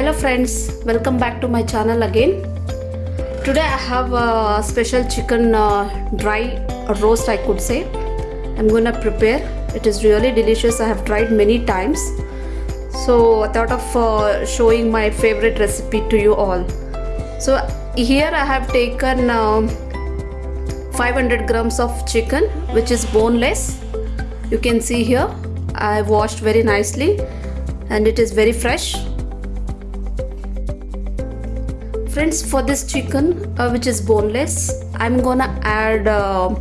hello friends welcome back to my channel again. Today i have a special chicken uh, dry roast i could say. I'm gonna prepare. It is really delicious. I have tried many times. So i thought of uh, showing my favorite recipe to you all. So here i have taken um 500 grams of chicken which is boneless. You can see here. I washed very nicely and it is very fresh friends for this chicken uh, which is boneless i'm gonna add uh,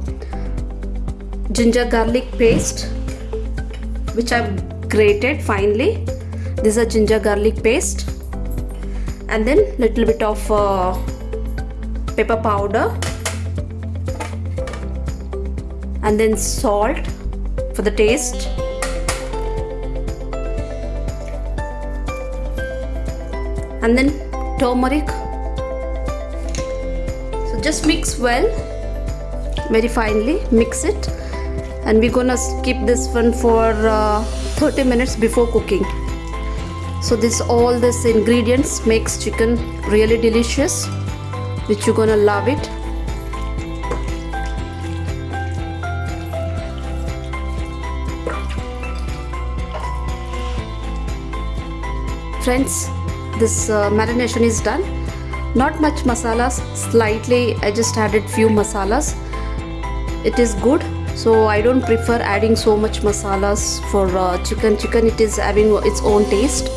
ginger garlic paste which i've grated finely. This is a ginger garlic paste. And then little bit of uh, pepper powder. And then salt for the taste. And then turmeric just mix well very finely mix it. And we're gonna keep this one for uh, 30 minutes before cooking. So this all this ingredients makes chicken really delicious which you're gonna love it. Friends this uh, marination is done not much masalas slightly i just added few masalas. It is good so i don't prefer adding so much masalas for uh, chicken. Chicken it is having its own taste.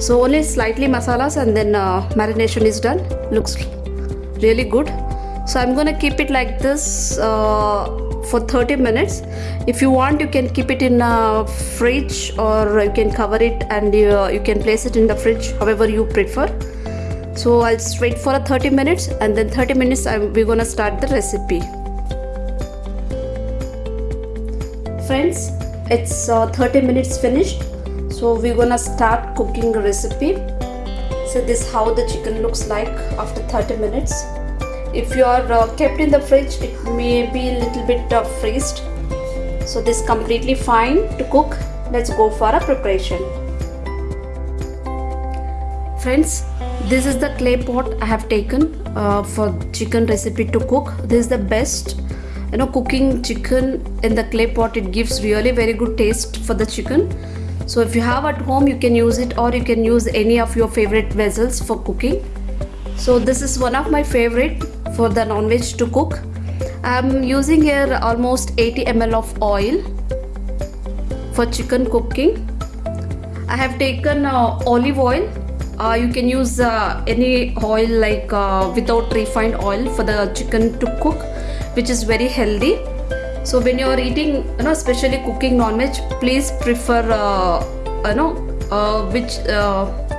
So only slightly masalas and then uh, marination is done. Looks really good. So i'm gonna keep it like this uh, for 30 minutes. If you want you can keep it in a fridge or you can cover it and you, you can place it in the fridge however you prefer so I'll just wait for a 30 minutes and then 30 minutes I'm, we're gonna start the recipe. Friends it's uh, 30 minutes finished. So we're gonna start cooking the recipe. So this how the chicken looks like after 30 minutes. If you are uh, kept in the fridge it may be a little bit uh, freezed. So this completely fine to cook. Let's go for a preparation. Friends this is the clay pot i have taken uh, for chicken recipe to cook. This is the best you know cooking chicken in the clay pot. It gives really very good taste for the chicken. So if you have at home you can use it or you can use any of your favorite vessels for cooking. So this is one of my favorite for the non-veg to cook. I'm using here almost 80 ml of oil for chicken cooking. I have taken uh, olive oil uh, you can use uh, any oil like uh, without refined oil for the chicken to cook which is very healthy. So when you're eating you know especially cooking non-veg please prefer uh, you know uh, which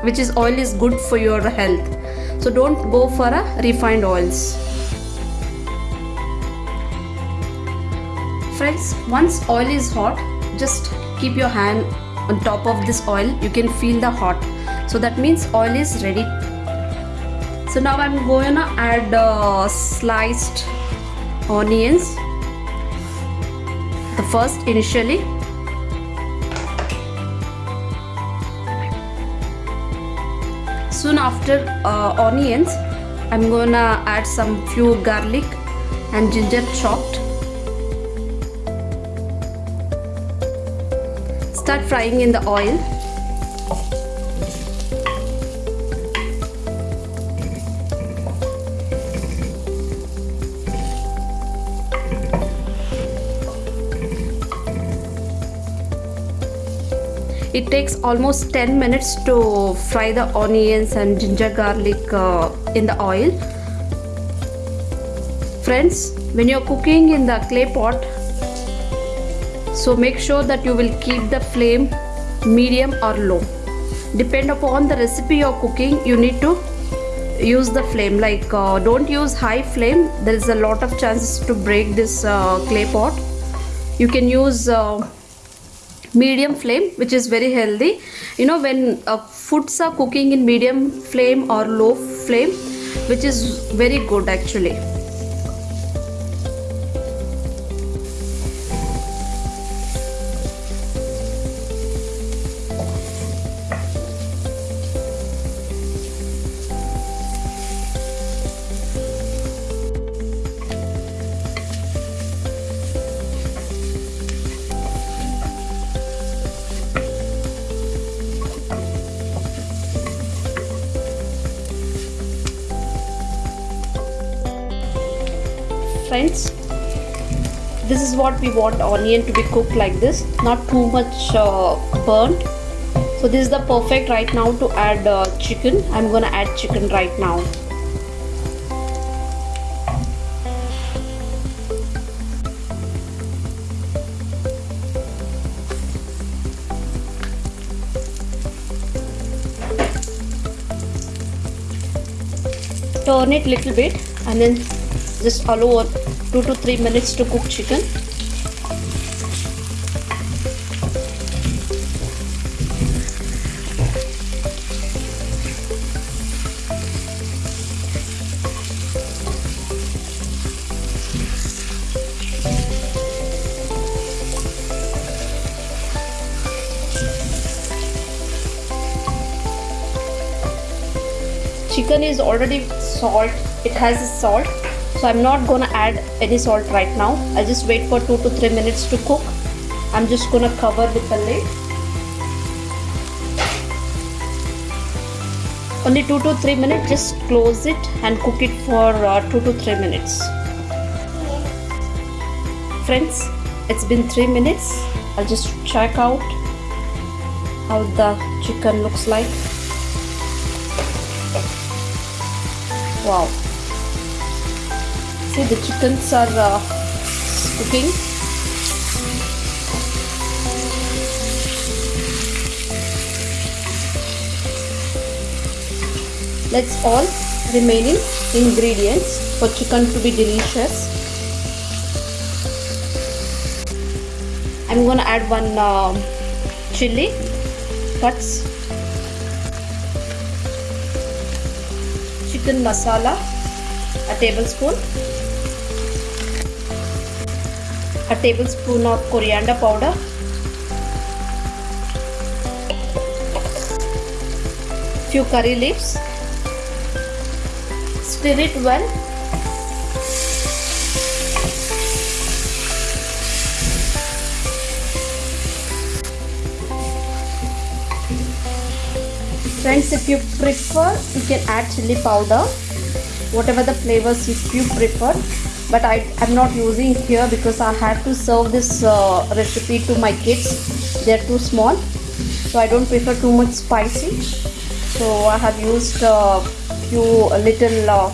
which is oil is good for your health. So don't go for a refined oils. Friends once oil is hot just keep your hand on top of this oil. You can feel the hot so that means oil is ready. So now I'm going to add uh, sliced onions. The first initially. Soon after uh, onions I'm gonna add some few garlic and ginger chopped. Start frying in the oil it takes almost 10 minutes to fry the onions and ginger garlic uh, in the oil. Friends when you're cooking in the clay pot so make sure that you will keep the flame medium or low. Depend upon the recipe you're cooking you need to use the flame. Like uh, don't use high flame. There is a lot of chances to break this uh, clay pot. You can use uh, medium flame which is very healthy. You know when uh, foods are cooking in medium flame or low flame which is very good actually friends this is what we want onion to be cooked like this not too much uh, burnt. So this is the perfect right now to add uh, chicken. I'm gonna add chicken right now. Turn it little bit and then just allow 2 to 3 minutes to cook chicken. Chicken is already salt. It has a salt so I'm not gonna add any salt right now. I just wait for 2 to 3 minutes to cook. I'm just gonna cover with the lid. Only 2 to 3 minutes just close it and cook it for uh, 2 to 3 minutes. Friends it's been 3 minutes. I'll just check out how the chicken looks like. Wow see the chickens are uh, cooking. Let's all remaining ingredients for chicken to be delicious. I'm gonna add one uh, chili cuts. Chicken masala a tablespoon a tablespoon of coriander powder. Few curry leaves. Stir it well. Friends if you prefer you can add chili powder. Whatever the flavors if you prefer but I, am not using here because I have to serve this uh, recipe to my kids. They're too small. So I don't prefer too much spicy. So I have used a uh, few little uh,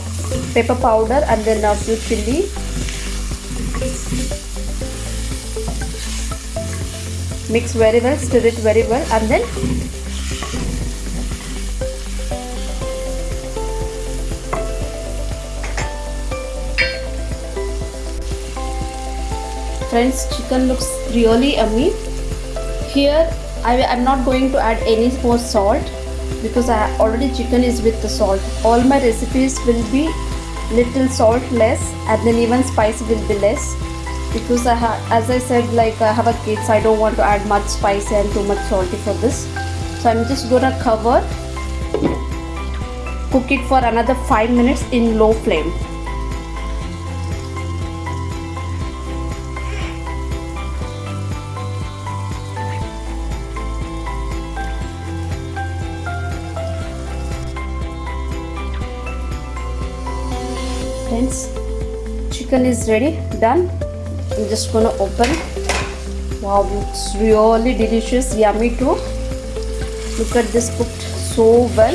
pepper powder and then a few chili. Mix very well stir it very well and then friends chicken looks really yummy. Here I, am not going to add any more salt because I already chicken is with the salt. All my recipes will be little salt less and then even spice will be less because I have as I said like I have a kids I don't want to add much spicy and too much salty for this. So I'm just gonna cover cook it for another 5 minutes in low flame chicken is ready done. I'm just gonna open. Wow it's really delicious yummy too. Look at this cooked so well.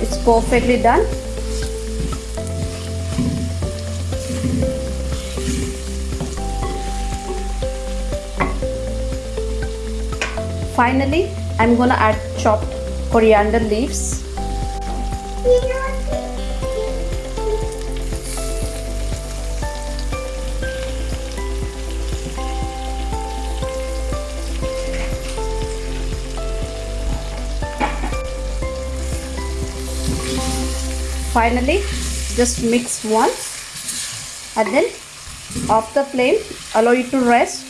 It's perfectly done. Finally I'm gonna add chopped coriander leaves finally just mix once and then off the flame allow it to rest.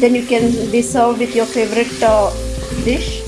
Then you can be served with your favorite uh, dish